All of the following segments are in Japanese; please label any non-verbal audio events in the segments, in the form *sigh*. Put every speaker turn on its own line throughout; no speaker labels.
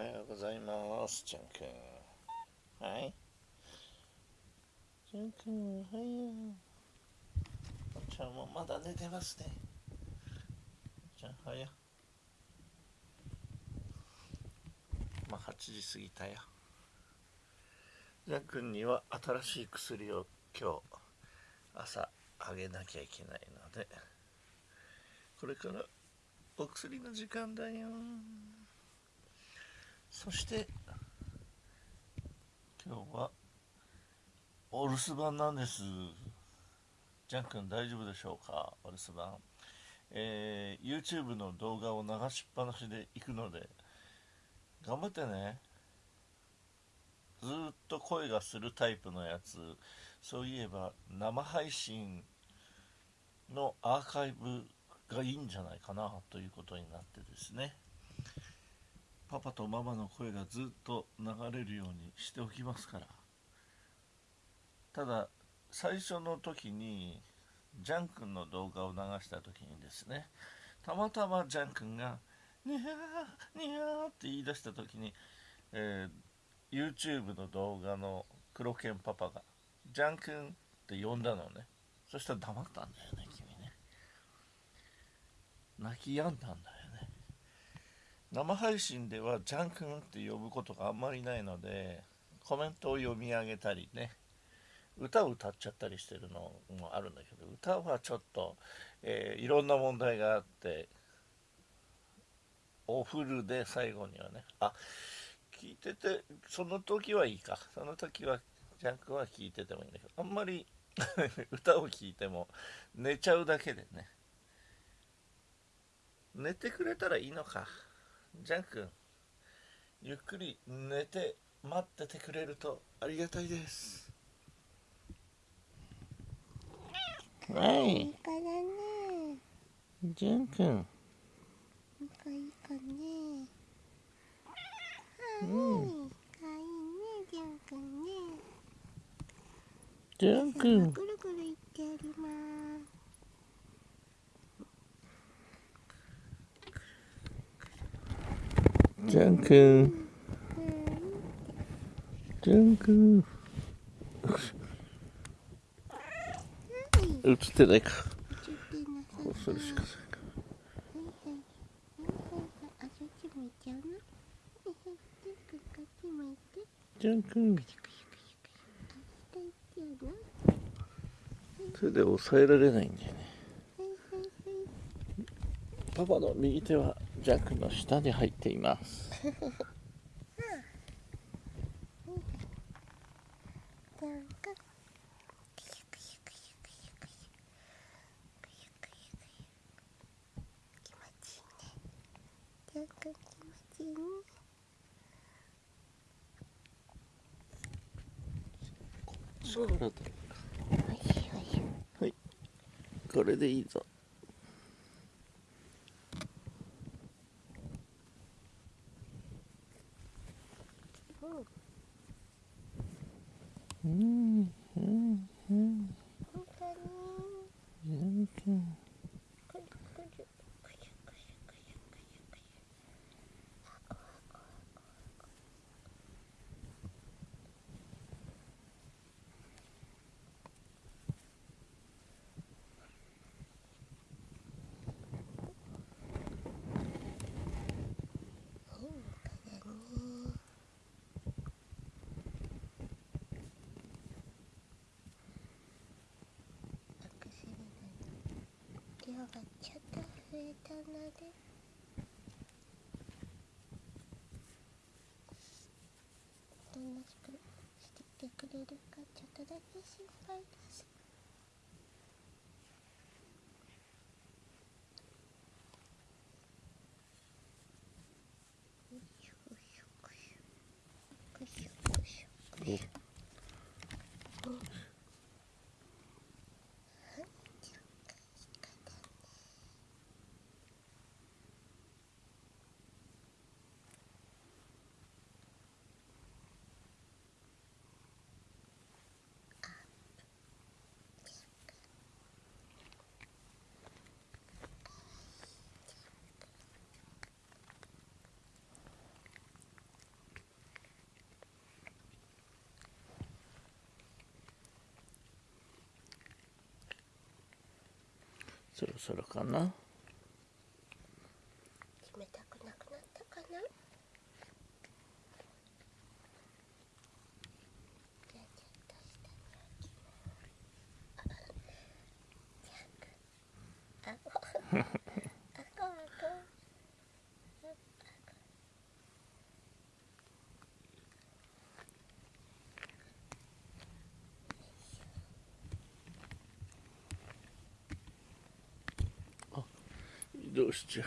はようございます。ちゃんくん。はい。ちゃんくんおはよう。ちゃんもまだ寝てますね。ちゃんはやまあ8時過ぎたよ。ジャン君には新しい薬を今日朝あげなきゃいけないのでこれからお薬の時間だよ。そして今日はお留守番なんです。ジャン君大丈夫でしょうか？お留守番。えー、YouTube の動画を流しっぱなしで行くので頑張ってね。ずっと声がするタイプのやつ。そういえば生配信のアーカイブがいいんじゃないかなということになってですね。パパとママの声がずっと流れるようにしておきますから。ただ最初の時にジャン君の動画を流した時にですねたまたまジャン君が「にゃーにゃー」って言い出した時に、えー、YouTube の動画の黒犬パパが「ジャン君」って呼んだのね。そしたら黙ったんだよね君ね。泣き止んだんだよ。生配信では「ジャン君」って呼ぶことがあんまりないのでコメントを読み上げたりね歌を歌っちゃったりしてるのもあるんだけど歌はちょっと、えー、いろんな問題があっておフルで最後にはねあ聞いててその時はいいか。その時はジャンクは聞いててもいいんだけどあんまり *laughs* 歌を聴いても寝ちゃうだけでね。寝てくれたらいいのか。ジャン君ゆっくり寝て待っててくれるとありがたいです。はい。いいからね。じゅんくんいいかいいかね。はい、うん、かいい。ねじゅんくんねじゅんくんぐるぐるいってやりますじゅんくんじゅんくん映ってないか。こうするしかないか。じゃんくん手で押さえられないんだよね。パパの右手は。ジャックの下に入っています。そうだ。はい。これでいいぞうんうんうん本当にがちょっと増えたので。おとなしくしててくれるかちょっとだけ心配ですよいしょよいしょよいしょよいしょ。そろそろかな
冷たくなくなったかなじゃあちょっと下に置きますああこあこ
移動しちゃ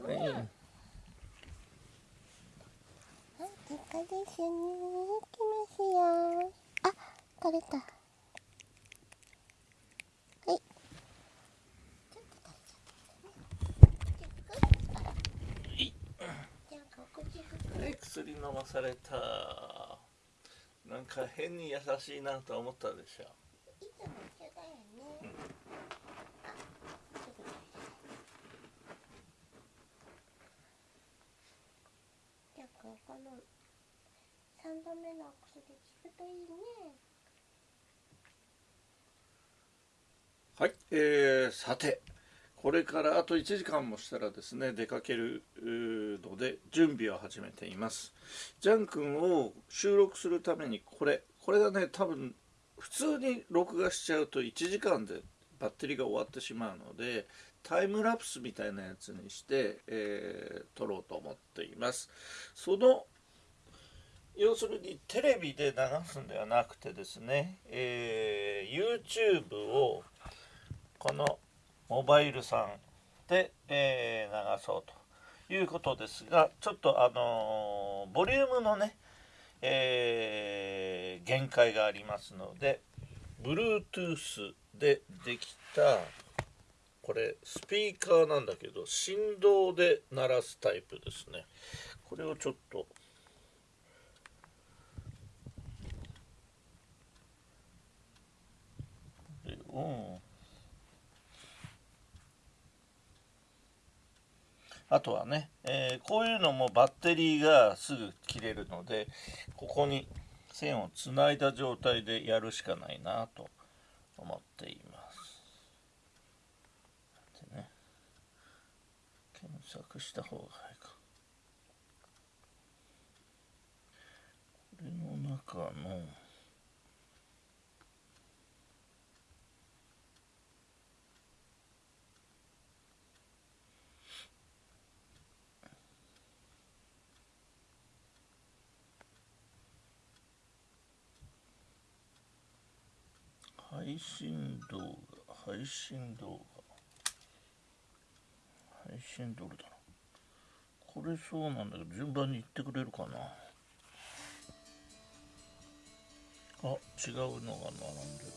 う。はい。
あ時間ですよね行きますよあ取れたはい。
はい。薬飲まされたなんか変に優しい。なと思ったでしょ
ダメなのアで聞くといいね
はいえー、さてこれからあと1時間もしたらですね出かけるので準備を始めています。ジャン君を収録するためにこれこれがね多分普通に録画しちゃうと1時間でバッテリーが終わってしまうのでタイムラプスみたいなやつにして、えー、撮ろうと思っています。その要するにテレビで流すんではなくてですね、えー YouTube をこのモバイルさんで、えー流そうということですがちょっとあのーボリュームのね、えー限界がありますので Bluetooth でできたこれスピーカーなんだけど振動で鳴らすタイプですね。これをちょっとでうんあとはね、えーこういうのもバッテリーがすぐ切れるのでここに線をつないだ状態でやるしかないなと思っています。でね検索した方がいいか。これの中の配信動画。配信動画。配信どれだろう。これそうなんだけど順番に言ってくれるかな。あ違うのが並んでる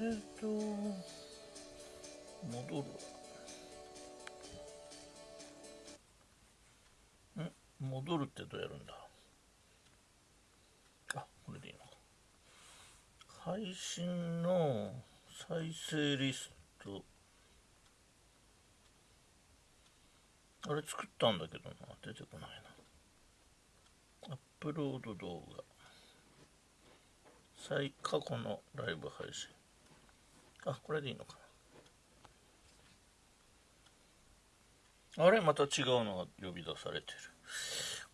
な。えっ、と戻るわ。ん戻るってどうやるんだあこれでいいのか配信の再生リストあれ作ったんだけどな出てこないな。アップロード動画。最過去のライブ配信。あこれでいいのかな。あれまた違うのが呼び出されてる。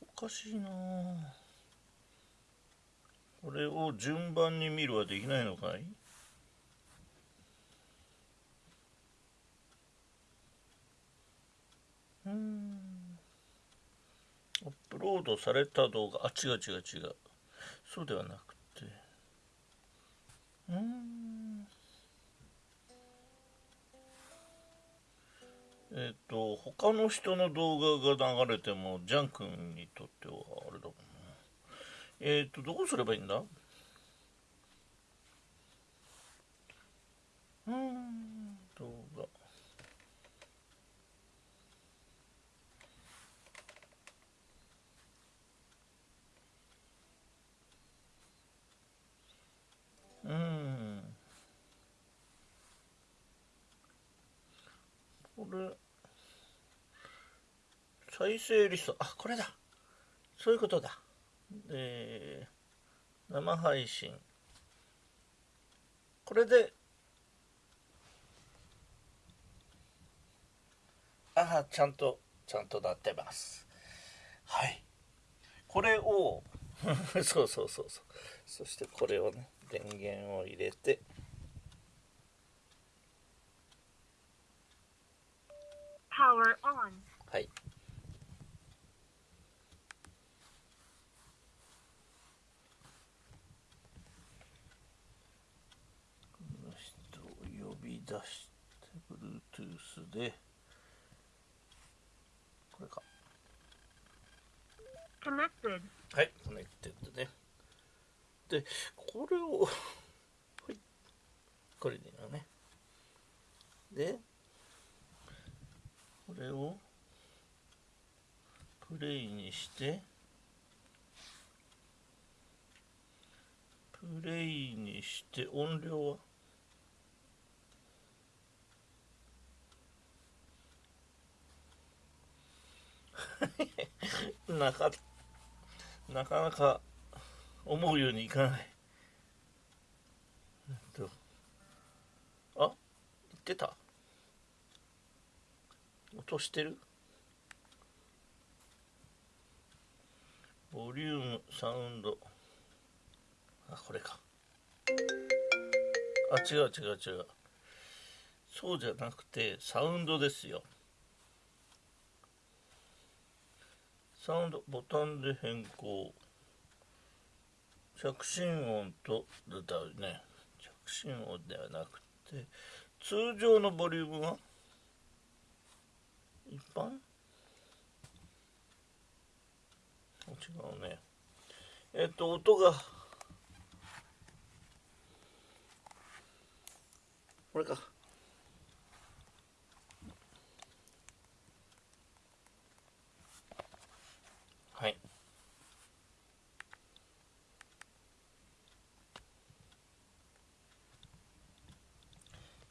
おかしいなあれを順番に見るはできないのかい？うん。アップロードされた動画。あ違う違う違う。そうではなくて。うん。えっ、と他の人の動画が流れてもジャン君にとってはあれだもんえっ、とどうすればいいんだ？うーん動画うん。これ再生リスト。あこれだ。そういうことだ。えー、生配信。これでああちゃんとちゃんとなってます。はい。これを *laughs* そうそうそうそう。そしてこれをね電源を入れてはい。出して Bluetooth でこれか
Connected.
はい、コネクテッドね。で、これを、*laughs* はい、これでいいのね。で、これを、プレイにして、プレイにして、音量は *laughs* なかなかなか思うようにいかない。あ言ってた音してる？ボリューム、サウンド。あ、これか。あ、違う違う違う。そうじゃなくて、サウンドですよ。サウンドボタンで変更。着信音とだね。着信音ではなくて通常のボリュームは？一般？違うね。えっと音が。これかはい。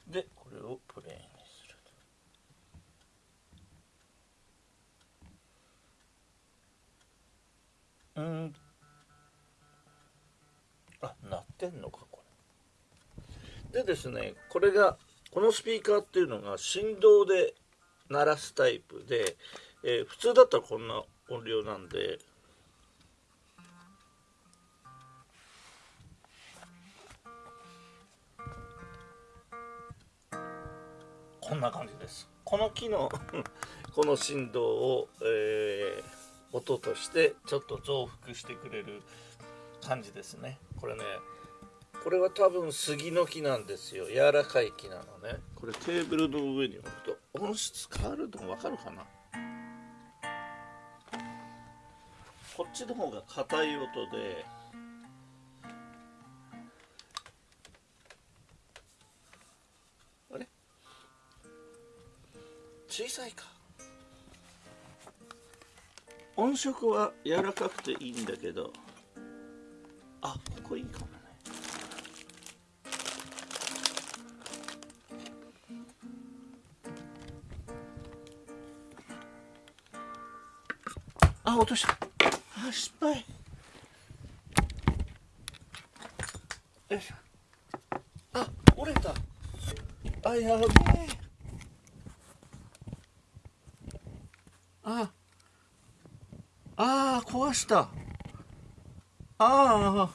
で、これをプレイにすると。うん。あ、鳴ってんのか、これ。でですね、これが、このスピーカーっていうのが振動で鳴らすタイプで、えー普通だったらこんな音量なんでこんな感じですこの木の *laughs* この振動を、えー音としてちょっと増幅してくれる感じですね。これねこれは多分杉の木なんですよ。柔らかい木なのね。これテーブルの上に置くと音質変わるの分かるかな？こっちの方が硬い音であれ？小さいか。音色は柔らかくていいんだけど。あここいいかもね。あ落とした。あ失敗。よいしょ。あ折れた。あやべえああー壊した。ああ。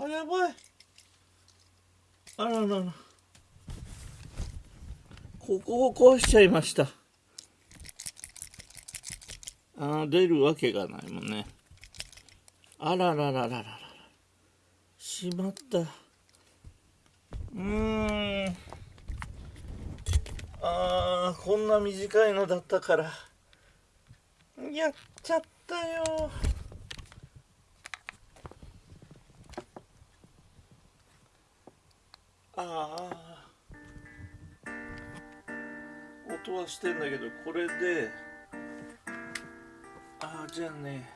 あやばい。あららら。ここを壊しちゃいました。あー出るわけがないもんね。あららららららら。しまった。うーん。あーこんな短いのだったから。やっちゃったよ。ああ音はしてんだけどこれで。ああじゃあね。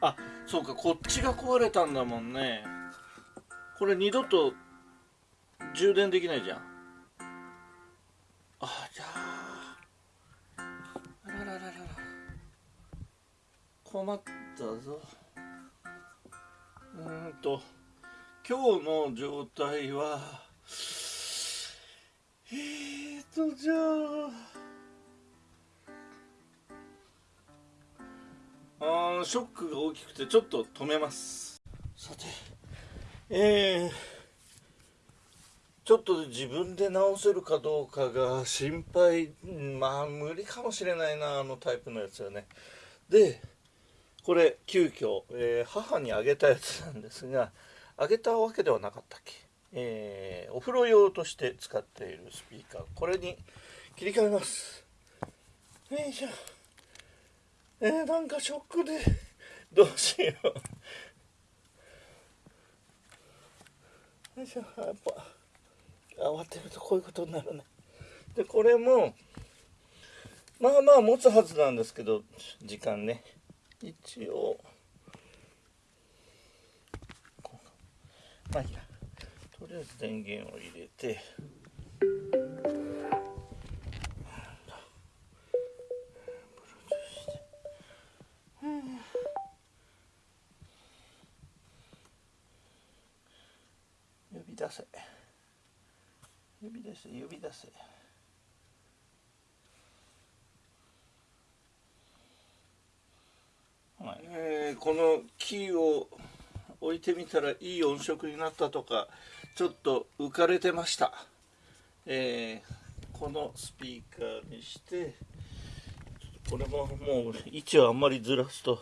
あそうかこっちが壊れたんだもんね。これ二度と充電できないじゃん。あじゃあ困ったぞ。うんと今日の状態はえーとじゃああーショックが大きくてちょっと止めます。さてえー、ちょっと自分で直せるかどうかが心配。まあ無理かもしれないなあのタイプのやつはね。でこれ急遽、えー母にあげたやつなんですがあげたわけではなかったっけ、えーお風呂用として使っているスピーカー。これに切り替えます。よいしょ。えー、なんかショックでどうしよう。よいしょ。やっぱ慌てるとこういうことになるね。でこれもまあまあ持つはずなんですけど時間ね。一応。まあいいや。とりあえず電源を入れて。呼び出せ。呼び出せ呼び出せはいえーこのキーを置いてみたらいい音色になったとかちょっと浮かれてました、えーこのスピーカーにしてこれももう位置をあんまりずらすと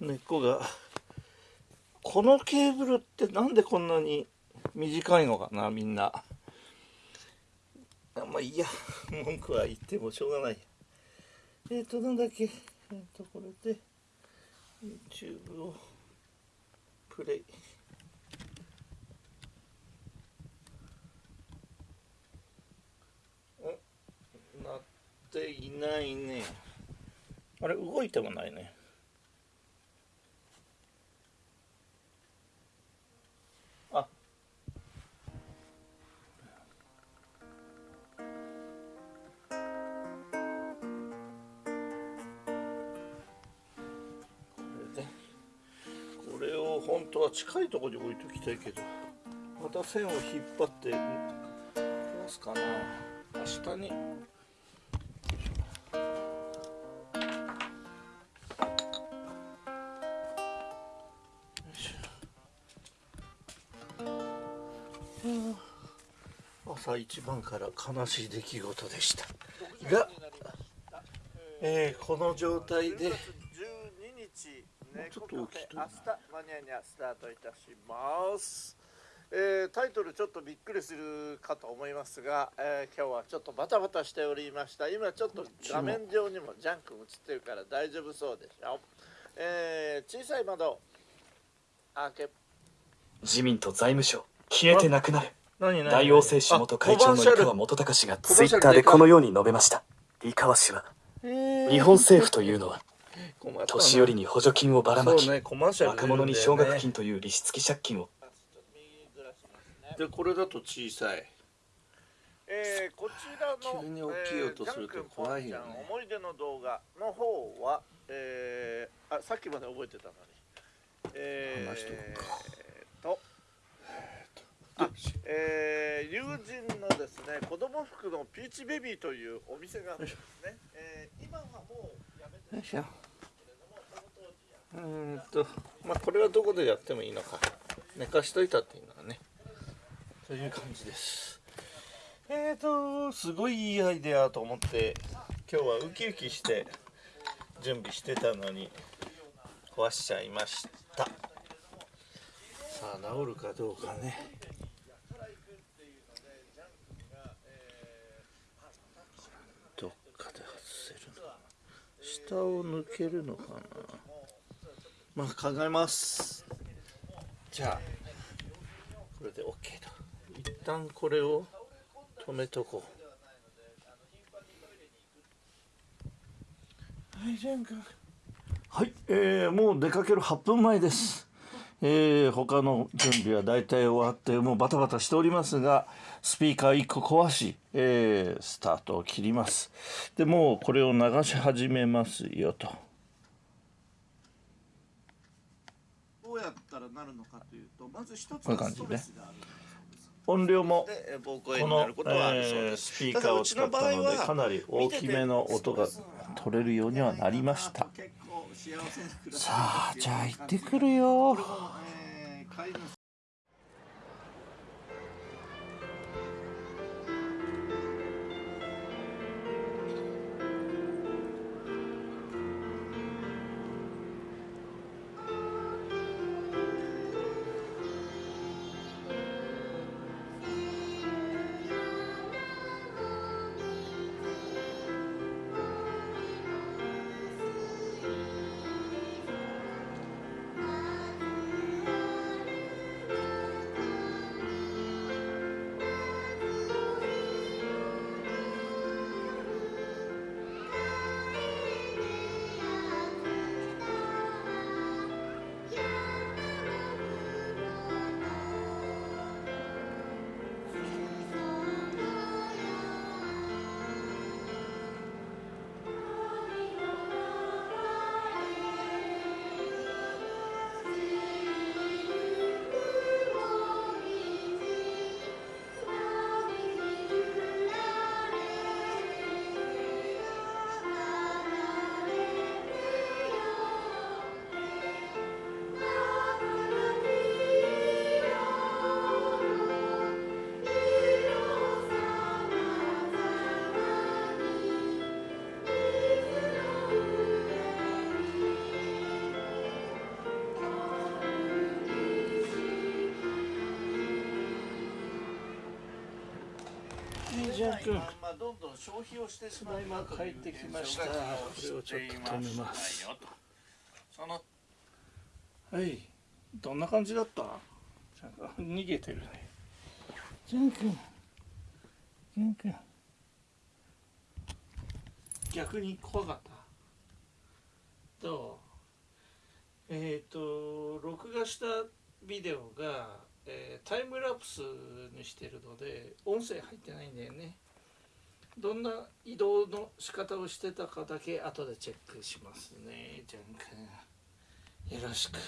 根っこが。このケーブルってなんでこんなに短いのかなみんな。あまあいいや文句は言ってもしょうがない。えっ、ー、となんだっけ。えっ、ー、とこれで。YouTube をプレイ。なっていないね。あれ動いてもないね。れを本当は近いところに置いときたいけどまた線を引っ張ってどうすかな。明日に。朝一番から悲しい出来事でした。が、えーこの状態でちょっと大き
明日マニアニャスタートいたします、えータイトルちょっとびっくりするかと思いますが、えー今日はちょっとバタバタしておりました。今ちょっと画面上にもジャンク映ってるから大丈夫そうでしょ、えー小さい窓開け。
自民と財務省消えてなくなる。
何何
大王製紙元会長の井川元隆氏がツイッターでこのように述べました。井川氏は日本政府というのは年寄りに補助金をばらまき
ね
若者に奨学金という利子付き借金を。
でこれだと小さい。
えーこちらの
急に大きい音すると怖いよね。
思い出の動画の方は、えーあさっきまで覚えてたのに。えー
話しとくか
とあえー友人のですね子供服のピーチベビーというお店があるんですね、えー今はもうやめて。
よいしょ
けれどもその当時や
うんとまあこれはどこでやってもいいのか。寝かしといたっていいのはね。という感じです。えーとすごいいいアイデアと思って今日はウキウキして準備してたのに壊しちゃいました。さあ治るかどうかね。どっかで外せるの下を抜けるのかな。まあ考えます。じゃあこれで OK と。一旦これを止めとこう。はいジャン君。はい、えー、もう出かける8分前です。えー、他の準備は大体終わってもうバタバタしておりますがスピーカー1個壊し、えー、スタートを切ります。でもうこれを流し始めますよとうやったらなるのかというとまず一つこういう感じね。
ストレスがある。
音量もこのえスピーカーを使ったのでかなり大きめの音が取れるようにはなりました。さあじゃあ行ってくるよ
これもえー飼い主
ジャン君。
まあどんどん消費をしてしまう
今帰ってきましたこれをちょっと止めます
その
はい。どんな感じだった？逃げてるね。ジャン君。ジャン君。逆に怖かった？どう？えっ、と録画したビデオが、えータイムラプスにしてるので音声入ってないんだよね。どんな移動の仕方をしてたかだけ後でチェックしますねジャン君。よろしく。